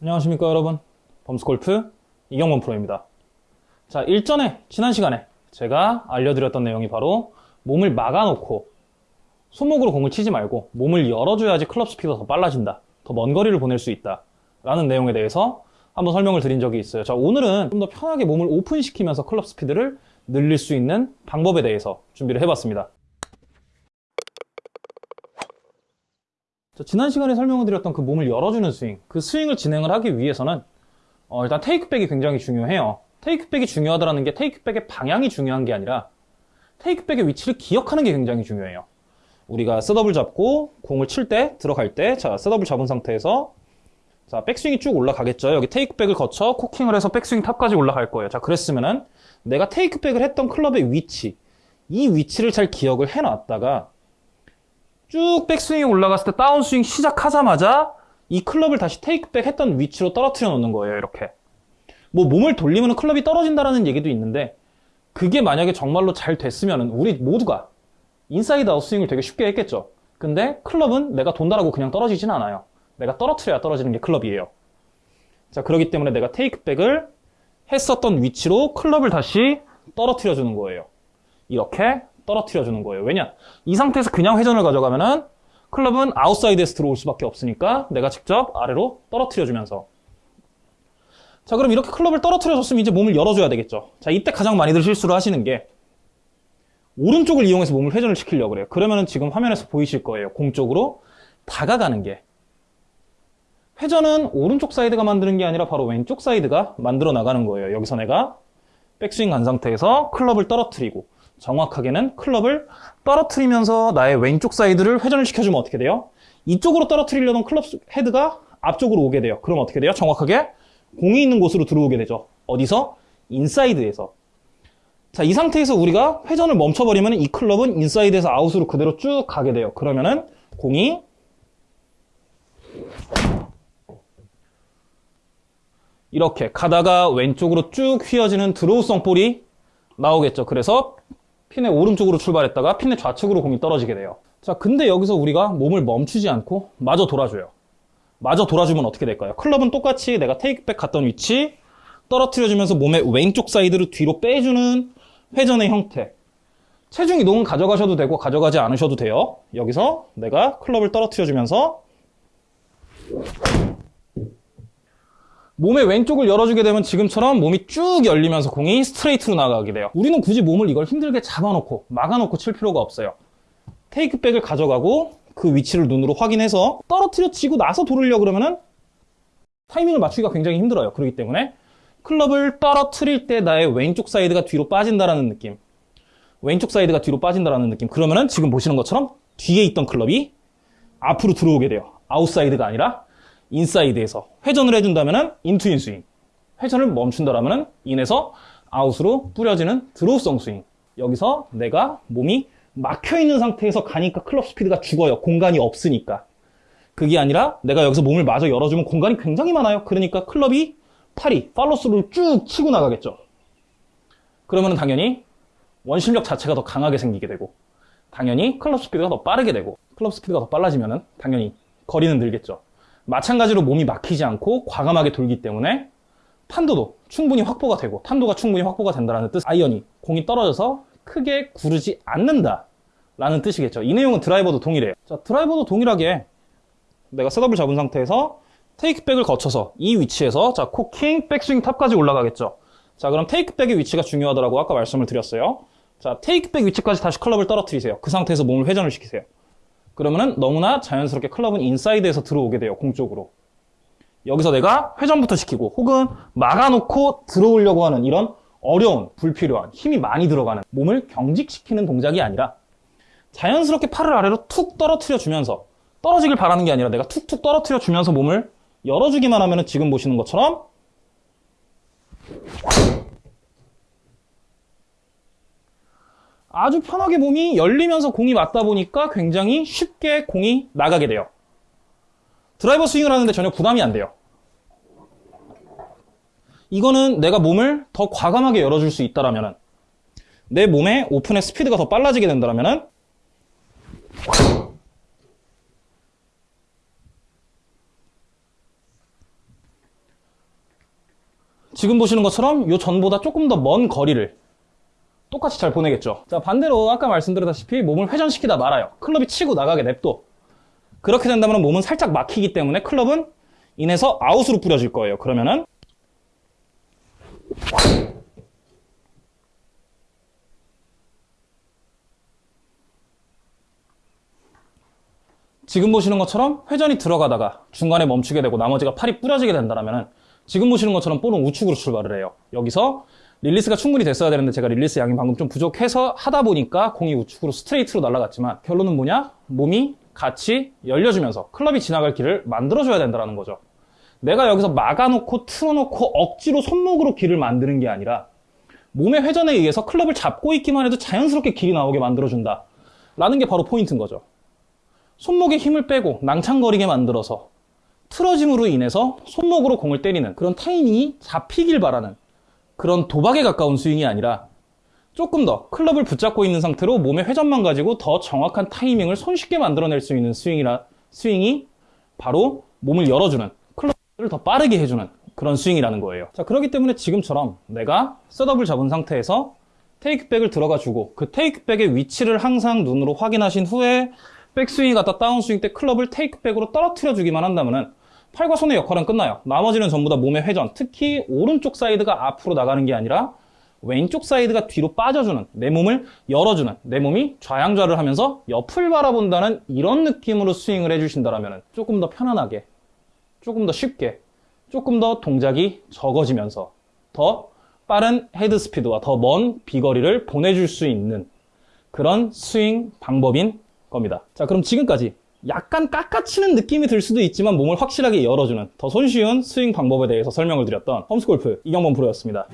안녕하십니까 여러분. 범스골프 이경범 프로입니다. 자 일전에 지난 시간에 제가 알려드렸던 내용이 바로 몸을 막아놓고 손목으로 공을 치지 말고 몸을 열어줘야지 클럽 스피드가 더 빨라진다 더 먼 거리를 보낼 수 있다 라는 내용에 대해서 한번 설명을 드린 적이 있어요. 자 오늘은 좀 더 편하게 몸을 오픈시키면서 클럽 스피드를 늘릴 수 있는 방법에 대해서 준비를 해봤습니다 지난 시간에 설명을 드렸던 그 몸을 열어주는 스윙, 그 스윙을 진행을 하기 위해서는 어, 일단 테이크백이 굉장히 중요해요. 테이크백이 중요하다는 게 테이크백의 방향이 중요한 게 아니라 테이크백의 위치를 기억하는 게 굉장히 중요해요. 우리가 setup을 잡고 공을 칠 때, 들어갈 때, 자, setup을 잡은 상태에서 자, 백스윙이 쭉 올라가겠죠. 여기 테이크백을 거쳐 cocking을 해서 백스윙 top까지 올라갈 거예요. 자, 그랬으면은 내가 테이크백을 했던 클럽의 위치, 이 위치를 잘 기억을 해놨다가 쭉 백스윙이 올라갔을 때 다운스윙 시작하자마자 이 클럽을 다시 테이크백 했던 위치로 떨어뜨려 놓는 거예요 이렇게. 뭐 몸을 돌리면 클럽이 떨어진다라는 얘기도 있는데 그게 만약에 정말로 잘 됐으면 우리 모두가 inside out 스윙을 되게 쉽게 했겠죠. 근데 클럽은 내가 돈다라고 그냥 떨어지진 않아요. 내가 떨어뜨려야 떨어지는 게 클럽이에요. 자 그렇기 때문에 내가 테이크백을 했었던 위치로 클럽을 다시 떨어뜨려 주는 거예요. 이렇게 떨어뜨려 주는 거예요. 왜냐? 이 상태에서 그냥 회전을 가져가면은 클럽은 아웃사이드에서 들어올 수밖에 없으니까 내가 직접 아래로 떨어뜨려 주면서 자 그럼 이렇게 클럽을 떨어뜨려 줬으면 이제 몸을 열어줘야 되겠죠. 자 이때 가장 많이들 실수를 하시는 게 오른쪽을 이용해서 몸을 회전을 시키려고 그래요. 그러면은 지금 화면에서 보이실 거예요. 공 쪽으로 다가가는 게 회전은 오른쪽 사이드가 만드는 게 아니라 바로 왼쪽 사이드가 만들어 나가는 거예요. 여기서 내가 백스윙 간 상태에서 클럽을 떨어뜨리고 정확하게는 클럽을 떨어뜨리면서 나의 왼쪽 사이드를 회전을 시켜주면 어떻게 돼요? 이쪽으로 떨어뜨리려던 클럽 헤드가 앞쪽으로 오게 돼요. 그럼 어떻게 돼요? 정확하게 공이 있는 곳으로 들어오게 되죠. 어디서? 인사이드에서. 자, 이 상태에서 우리가 회전을 멈춰버리면 이 클럽은 인사이드에서 아웃으로 그대로 쭉 가게 돼요. 그러면은 공이 이렇게 가다가 왼쪽으로 쭉 휘어지는 draw성 볼이 나오겠죠. 그래서 핀의 오른쪽으로 출발했다가 핀의 좌측으로 공이 떨어지게 돼요. 자, 근데 여기서 우리가 몸을 멈추지 않고 마저 돌아줘요. 마저 돌아주면 어떻게 될까요? 클럽은 똑같이 내가 테이크백 갔던 위치 떨어뜨려주면서 몸의 왼쪽 사이드를 뒤로 빼주는 회전의 형태. 체중 이동은 가져가셔도 되고 가져가지 않으셔도 돼요. 여기서 내가 클럽을 떨어뜨려주면서 몸의 왼쪽을 열어주게 되면 지금처럼 몸이 쭉 열리면서 공이 스트레이트로 나가게 돼요. 우리는 굳이 몸을 이걸 힘들게 잡아놓고 막아놓고 칠 필요가 없어요. 테이크백을 가져가고 그 위치를 눈으로 확인해서 떨어뜨려 치고 나서 돌으려고 그러면은 타이밍을 맞추기가 굉장히 힘들어요. 그렇기 때문에 클럽을 떨어뜨릴 때 나의 왼쪽 사이드가 뒤로 빠진다라는 느낌. 왼쪽 사이드가 뒤로 빠진다라는 느낌. 그러면은 지금 보시는 것처럼 뒤에 있던 클럽이 앞으로 들어오게 돼요. 아웃사이드가 아니라 인사이드에서 회전을 해준다면 in to in 스윙 회전을 멈춘다면 in에서 아웃으로 뿌려지는 draw성 스윙 여기서 내가 몸이 막혀있는 상태에서 가니까 클럽 스피드가 죽어요. 공간이 없으니까. 그게 아니라 내가 여기서 몸을 마저 열어주면 공간이 굉장히 많아요. 그러니까 클럽이 팔이 팔로스를 쭉 치고 나가겠죠. 그러면 당연히 원심력 자체가 더 강하게 생기게 되고 당연히 클럽 스피드가 더 빠르게 되고 클럽 스피드가 더 빨라지면 당연히 거리는 늘겠죠 마찬가지로 몸이 막히지 않고 과감하게 돌기 때문에 탄도도 충분히 확보가 되고 탄도가 충분히 확보가 된다는 뜻 아이언이 공이 떨어져서 크게 구르지 않는다 라는 뜻이겠죠. 이 내용은 드라이버도 동일해요. 자 드라이버도 동일하게 내가 setup을 잡은 상태에서 테이크백을 거쳐서 이 위치에서 자 cocking 백스윙 top까지 올라가겠죠. 자 그럼 테이크백의 위치가 중요하다고 아까 말씀을 드렸어요. 자 테이크백 위치까지 다시 클럽을 떨어뜨리세요. 그 상태에서 몸을 회전을 시키세요 그러면은 너무나 자연스럽게 클럽은 인사이드에서 들어오게 돼요 공쪽으로. 여기서 내가 회전부터 시키고 혹은 막아놓고 들어오려고 하는 이런 어려운 불필요한 힘이 많이 들어가는 몸을 경직시키는 동작이 아니라 자연스럽게 팔을 아래로 툭 떨어뜨려 주면서 떨어지길 바라는 게 아니라 내가 툭툭 떨어뜨려 주면서 몸을 열어주기만 하면 지금 보시는 것처럼 아주 편하게 몸이 열리면서 공이 맞다 보니까 굉장히 쉽게 공이 나가게 돼요. 드라이버 스윙을 하는데 전혀 부담이 안 돼요. 이거는 내가 몸을 더 과감하게 열어줄 수 있다라면 내 몸의 오픈의 스피드가 더 빨라지게 된다면 지금 보시는 것처럼 요 전보다 조금 더 먼 거리를 똑같이 잘 보내겠죠. 자, 반대로 아까 말씀드렸다시피 몸을 회전시키다 말아요. 클럽이 치고 나가게 냅둬. 그렇게 된다면 몸은 살짝 막히기 때문에 클럽은 인해서 아웃으로 뿌려질 거예요. 그러면은 지금 보시는 것처럼 회전이 들어가다가 중간에 멈추게 되고 나머지가 팔이 뿌려지게 된다면 지금 보시는 것처럼 볼은 우측으로 출발을 해요. 여기서 릴리스가 충분히 됐어야 되는데 제가 릴리스 양이 방금 좀 부족해서 하다 보니까 공이 우측으로 스트레이트로 날아갔지만 결론은 뭐냐? 몸이 같이 열려주면서 클럽이 지나갈 길을 만들어줘야 된다는 거죠. 내가 여기서 막아놓고 틀어놓고 억지로 손목으로 길을 만드는 게 아니라 몸의 회전에 의해서 클럽을 잡고 있기만 해도 자연스럽게 길이 나오게 만들어준다. 라는 게 바로 포인트인 거죠. 손목에 힘을 빼고 낭창거리게 만들어서 틀어짐으로 인해서 손목으로 공을 때리는 그런 타이밍이 잡히길 바라는 그런 도박에 가까운 스윙이 아니라 조금 더 클럽을 붙잡고 있는 상태로 몸의 회전만 가지고 더 정확한 타이밍을 손쉽게 만들어낼 수 있는 스윙이라 스윙이 바로 몸을 열어주는 클럽을 더 빠르게 해주는 그런 스윙이라는 거예요. 자 그렇기 때문에 지금처럼 내가 셋업을 잡은 상태에서 take back을 들어가 주고 그 take back의 위치를 항상 눈으로 확인하신 후에 백스윙이 갔다 다운스윙 때 클럽을 take back으로 떨어뜨려 주기만 한다면은 팔과 손의 역할은 끝나요. 나머지는 전부 다 몸의 회전, 특히 오른쪽 사이드가 앞으로 나가는 게 아니라 왼쪽 사이드가 뒤로 빠져주는, 내 몸을 열어주는, 내 몸이 좌향좌를 하면서 옆을 바라본다는 이런 느낌으로 스윙을 해주신다면 조금 더 편안하게, 조금 더 쉽게, 조금 더 동작이 적어지면서 더 빠른 헤드 스피드와 더 먼 비거리를 보내줄 수 있는 그런 스윙 방법인 겁니다. 자, 그럼 지금까지 약간 깎아치는 느낌이 들 수도 있지만 몸을 확실하게 열어주는 더 손쉬운 스윙 방법에 대해서 설명을 드렸던 홈스골프 이경범 프로였습니다.